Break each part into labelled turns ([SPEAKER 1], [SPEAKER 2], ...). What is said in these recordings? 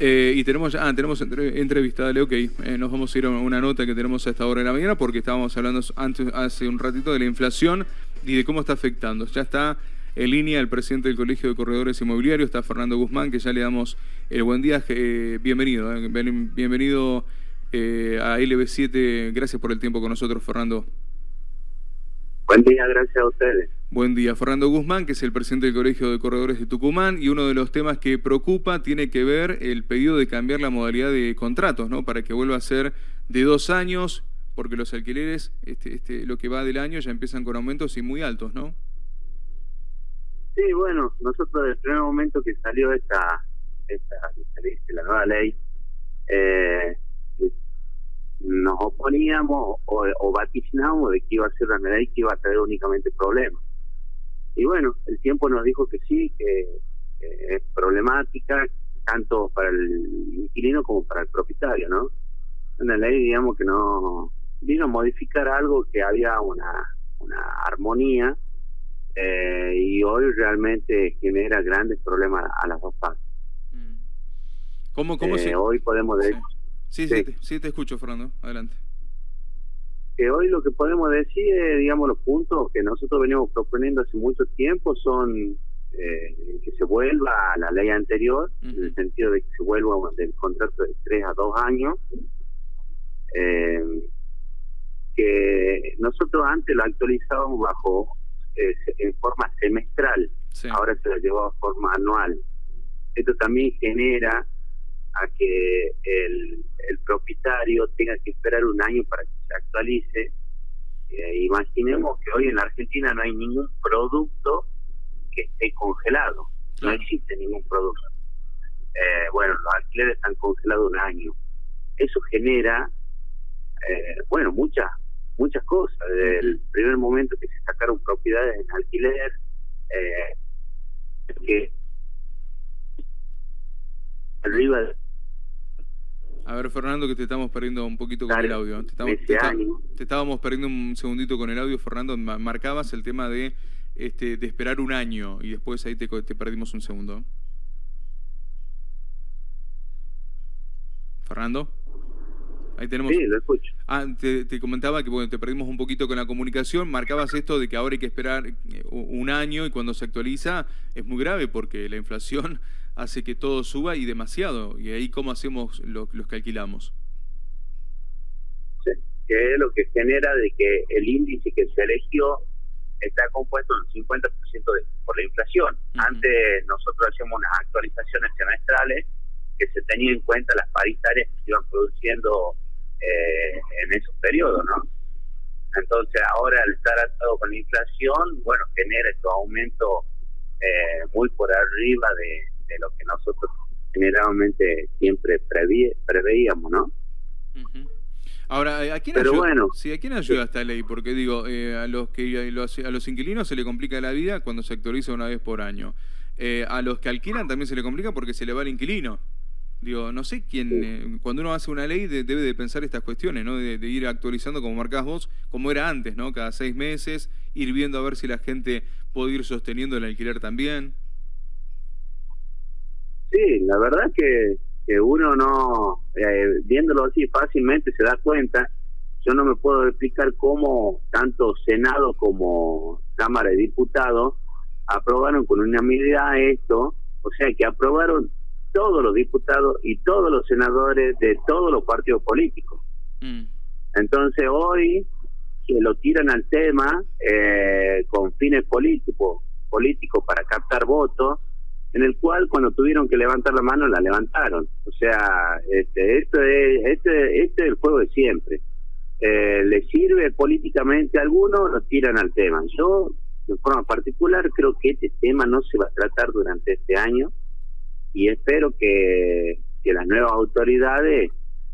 [SPEAKER 1] Eh, y tenemos, ah, tenemos entre, entrevista, dale, ok. Eh, nos vamos a ir a una nota que tenemos a esta hora de la mañana porque estábamos hablando antes, hace un ratito de la inflación y de cómo está afectando. Ya está en línea el presidente del Colegio de Corredores Inmobiliarios, está Fernando Guzmán, que ya le damos el buen día. Eh, bienvenido, bienvenido a LB7. Gracias por el tiempo con nosotros, Fernando.
[SPEAKER 2] Buen día, gracias a ustedes.
[SPEAKER 1] Buen día, Fernando Guzmán, que es el presidente del Colegio de Corredores de Tucumán, y uno de los temas que preocupa tiene que ver el pedido de cambiar la modalidad de contratos, ¿no? Para que vuelva a ser de dos años, porque los alquileres, este, este, lo que va del año, ya empiezan con aumentos y muy altos, ¿no?
[SPEAKER 2] Sí, bueno, nosotros desde el primer momento que salió esta, esta, la nueva ley, eh, nos oponíamos o, o vaticinábamos de que iba a ser una ley que iba a traer únicamente problemas. Y bueno, el tiempo nos dijo que sí, que, es problemática tanto para el inquilino como para el propietario, ¿no? Una ley, digamos, que no vino a modificar algo que había una, una armonía eh, y hoy realmente genera grandes problemas a las dos partes. Mm.
[SPEAKER 1] ¿Cómo, cómo
[SPEAKER 2] eh, Hoy podemos decir...
[SPEAKER 1] Sí, sí, sí, te, escucho, Fernando. Adelante.
[SPEAKER 2] Que hoy lo que podemos decir, digamos, los puntos que nosotros venimos proponiendo hace mucho tiempo son eh, que se vuelva a la ley anterior, en el sentido de que se vuelva del contrato de tres a dos años. Eh, que nosotros antes lo actualizábamos bajo eh, en forma semestral, ahora se lo llevó a forma anual. Esto también genera a que el, el propietario tenga que esperar un año para que Eh, imaginemos que hoy en la Argentina no hay ningún producto que esté congelado, no existe ningún producto. Eh, bueno, los alquileres están congelados un año. Eso genera, eh, bueno, muchas muchas cosas. Desde el primer momento que se sacaron propiedades en alquiler, eh, que arriba de
[SPEAKER 1] a ver, Fernando, que te estamos perdiendo un poquito con el audio. Te, estábamos perdiendo un segundito con el audio, Fernando. Marcabas el tema de, este, de esperar un año y después ahí te, perdimos un segundo. Fernando. Ahí tenemos.
[SPEAKER 2] Sí, lo escucho.
[SPEAKER 1] Ah, te, comentaba que bueno, te perdimos un poquito con la comunicación. Marcabas esto de que ahora hay que esperar eh, un año y cuando se actualiza es muy grave porque la inflación hace que todo suba y demasiado. ¿Y ahí cómo hacemos los que alquilamos?
[SPEAKER 2] Sí, que es lo que genera de que el índice que se eligió está compuesto en 50% de, por la inflación. Antes nosotros hacíamos unas actualizaciones semestrales que se tenían en cuenta las paritarias que se iban produciendo eh, en esos periodos, ¿no? Entonces ahora al estar atado con la inflación, bueno, genera estos aumentos eh, muy por arriba de, de lo que nosotros generalmente siempre preveíamos, ¿no?
[SPEAKER 1] Ahora, ¿a quién, ayuda, sí, ¿a quién ayuda esta ley? Porque digo, eh, a los que a los inquilinos se le complica la vida cuando se actualiza una vez por año. Eh, a los que alquilan también se le complica porque se le va el inquilino. Digo, no sé quién, eh, cuando uno hace una ley debe de pensar estas cuestiones, ¿no? De, ir actualizando, como marcás vos, como era antes, ¿no? Cada seis meses, ir viendo a ver si la gente puede ir sosteniendo el alquiler también.
[SPEAKER 2] Sí, la verdad que, que uno no, eh, viéndolo así fácilmente se da cuenta, yo no me puedo explicar cómo tanto Senado como Cámara de Diputados aprobaron con unanimidad esto, o sea que aprobaron todos los diputados y todos los senadores de todos los partidos políticos. Mm. Entonces hoy que lo tiran al tema eh, con fines políticos, políticos para captar votos, en el cual cuando tuvieron que levantar la mano la levantaron. O sea, este, esto es, este, este es el juego de siempre. Eh, le sirve políticamente a algunos, lo tiran al tema. Yo, de forma particular, creo que este tema no se va a tratar durante este año y espero que, que las nuevas autoridades,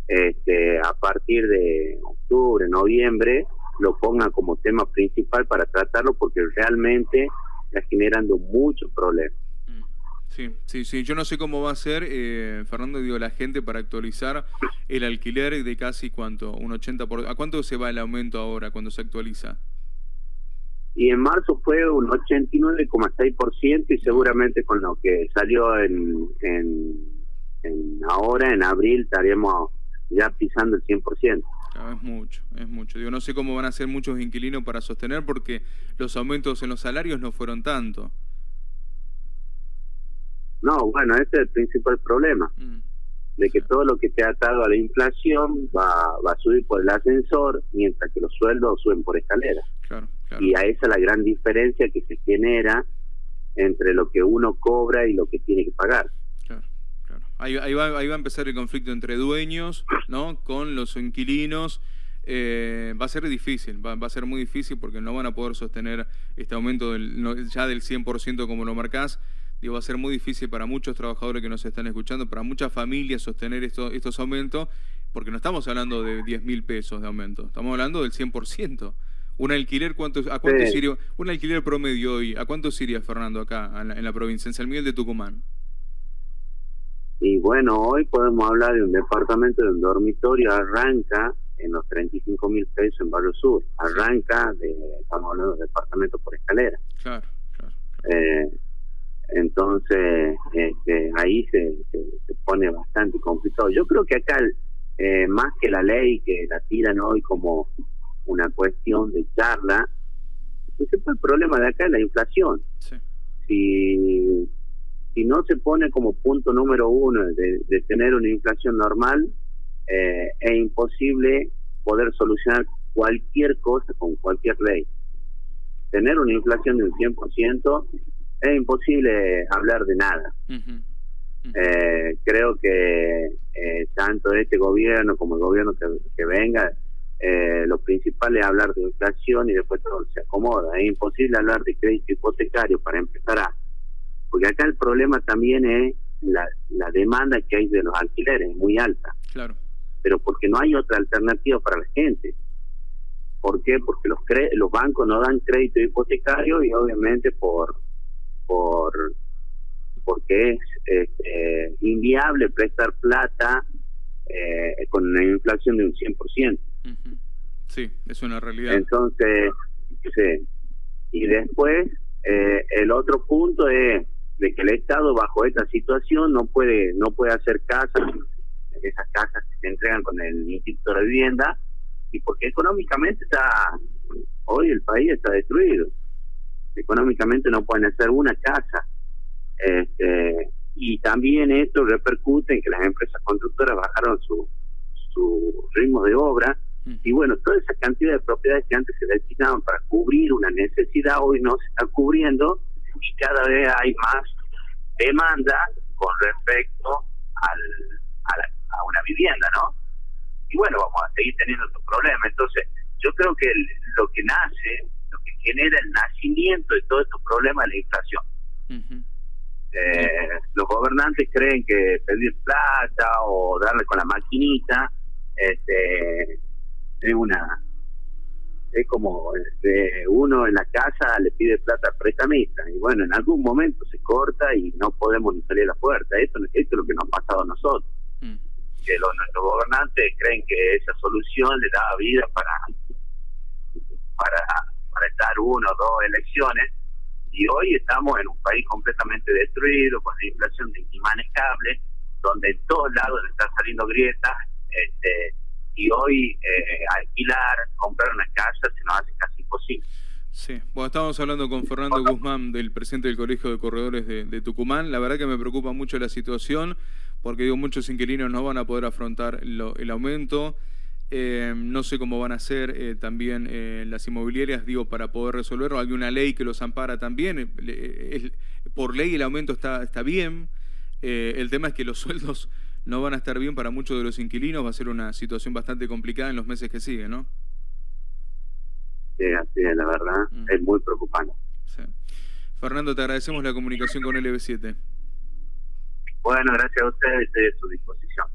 [SPEAKER 2] este, a partir de octubre, noviembre, lo pongan como tema principal para tratarlo porque realmente está generando muchos problemas.
[SPEAKER 1] Sí, sí, sí. Yo no sé cómo va a ser, eh, Fernando, digo, la gente para actualizar el alquiler de casi cuánto, un 80%. Por... ¿A cuánto se va el aumento ahora cuando se actualiza?
[SPEAKER 2] Y en marzo fue un 89,6% y seguramente con lo que salió en, en, en ahora en abril estaríamos ya pisando el 100%.
[SPEAKER 1] es mucho, es mucho. Digo, no sé cómo van a ser muchos inquilinos para sostener porque los aumentos en los salarios no fueron tanto.
[SPEAKER 2] No, bueno, ese es el principal problema. Mm, de que todo lo que ha atado a la inflación va, va a subir por el ascensor, mientras que los sueldos suben por escalera. Y a esa es la gran diferencia que se genera entre lo que uno cobra y lo que tiene que pagar.
[SPEAKER 1] Ahí, ahí, va, ahí va a empezar el conflicto entre dueños, ¿no? Con los inquilinos. Eh, va a ser difícil, va, va, a ser muy difícil porque no van a poder sostener este aumento del, ya del 100% como lo marcás. Digo, va a ser muy difícil para muchos trabajadores que nos están escuchando, para muchas familias sostener esto, estos aumentos, porque no estamos hablando de 10 mil pesos de aumento, estamos hablando del 100%. ¿Un alquiler cuánto, a cuánto sí. un alquiler promedio hoy, a cuánto iría, Fernando, acá en la, en la provincia, en San Miguel de Tucumán?
[SPEAKER 2] Y bueno, hoy podemos hablar de un departamento de un dormitorio, arranca en los 35 mil pesos en Barrio Sur, arranca de, estamos hablando de departamento por escalera. Claro, claro. Eh, entonces, este, ahí se, se, pone bastante complicado. Yo creo que acá, eh, más que la ley que la tiran hoy como una cuestión de charla, el problema de acá es la inflación. Sí. Si si no se pone como punto número uno de, tener una inflación normal, eh, es imposible poder solucionar cualquier cosa con cualquier ley. Tener una inflación del 100% es imposible hablar de nada. Eh, creo que eh, tanto este gobierno como el gobierno que, venga, lo principal es hablar de inflación y después todo se acomoda. Es imposible hablar de crédito hipotecario para empezar a porque acá el problema también es la, la demanda que hay de los alquileres, es muy alta. Claro. Pero porque no hay otra alternativa para la gente. ¿Por qué? Porque los los bancos no dan crédito hipotecario y obviamente por por porque es este, inviable prestar plata eh, con una inflación de un 100%.
[SPEAKER 1] Sí, es una realidad.
[SPEAKER 2] Entonces, sí. Y después, eh, el otro punto es de que el Estado bajo esta situación no puede no puede hacer casas, esas casas que se entregan con el Instituto de Vivienda, y porque económicamente está, hoy el país está destruido, económicamente no pueden hacer una casa. Este, y también esto repercute en que las empresas constructoras bajaron su, su ritmo de obra, y bueno, toda esa cantidad de propiedades que antes se destinaban para cubrir una necesidad, hoy no se está cubriendo, y cada vez hay más demanda con respecto al, a, una vivienda, ¿no? Y bueno, vamos a seguir teniendo estos problemas. Entonces, yo creo que lo que nace, genera el nacimiento de todos estos problemas es la inflación. eh, los gobernantes creen que pedir plata o darle con la maquinita este, es una es como este, uno en la casa le pide plata al prestamista y bueno, en algún momento se corta y no podemos ni salir a la puerta. Esto, esto es lo que nos ha pasado a nosotros. Mm. Que los, nuestros gobernantes creen que esa solución le da vida para, para, para estar uno o dos elecciones y hoy estamos en un país completamente destruido, con la inflación inmanejable, donde en todos lados están saliendo grietas. Este, y hoy eh, alquilar, comprar una casa se nos hace casi imposible.
[SPEAKER 1] Sí, bueno, estábamos hablando con Fernando Guzmán, del presidente del Colegio de Corredores de, Tucumán. La verdad que me preocupa mucho la situación, porque digo, muchos inquilinos no van a poder afrontar el aumento. Eh, no sé cómo van a ser eh, también las inmobiliarias, digo, para poder resolverlo. Hay una ley que los ampara también. por ley el aumento está, está bien. el tema es que los sueldos no van a estar bien para muchos de los inquilinos, va a ser una situación bastante complicada en los meses que siguen, ¿no?
[SPEAKER 2] Sí, así es, la verdad, mm. es muy preocupante.
[SPEAKER 1] Fernando, te agradecemos la comunicación con LB7.
[SPEAKER 2] Bueno, gracias a ustedes, estoy a su disposición.